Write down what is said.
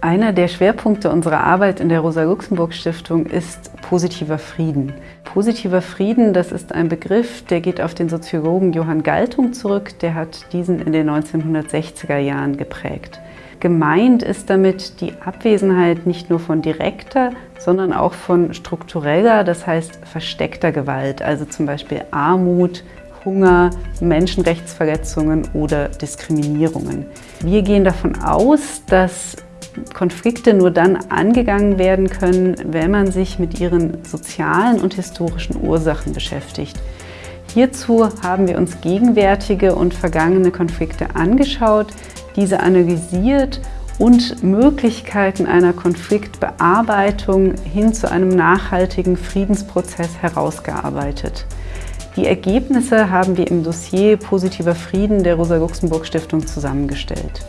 Einer der Schwerpunkte unserer Arbeit in der Rosa-Luxemburg-Stiftung ist positiver Frieden. Positiver Frieden, das ist ein Begriff, der geht auf den Soziologen Johann Galtung zurück. Der hat diesen in den 1960er Jahren geprägt. Gemeint ist damit die Abwesenheit nicht nur von direkter, sondern auch von struktureller, das heißt versteckter Gewalt, also zum Beispiel Armut, Hunger, Menschenrechtsverletzungen oder Diskriminierungen. Wir gehen davon aus, dass Konflikte nur dann angegangen werden können, wenn man sich mit ihren sozialen und historischen Ursachen beschäftigt. Hierzu haben wir uns gegenwärtige und vergangene Konflikte angeschaut, diese analysiert und Möglichkeiten einer Konfliktbearbeitung hin zu einem nachhaltigen Friedensprozess herausgearbeitet. Die Ergebnisse haben wir im Dossier Positiver Frieden der Rosa-Luxemburg-Stiftung zusammengestellt.